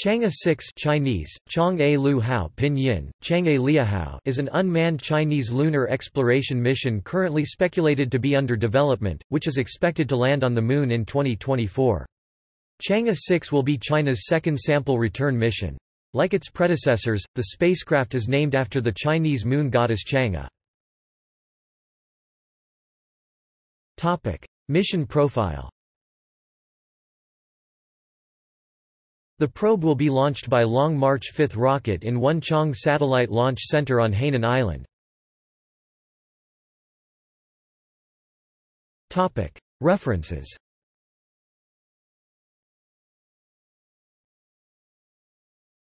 Chang'e 6 Chinese, Chang'e Lu Hao Pinyin, Chang'e Liahao is an unmanned Chinese lunar exploration mission currently speculated to be under development, which is expected to land on the Moon in 2024. Chang'e 6 will be China's second sample return mission. Like its predecessors, the spacecraft is named after the Chinese moon goddess Chang'e. Mission profile The probe will be launched by Long March 5 rocket in Wenchang Satellite Launch Center on Hainan Island. References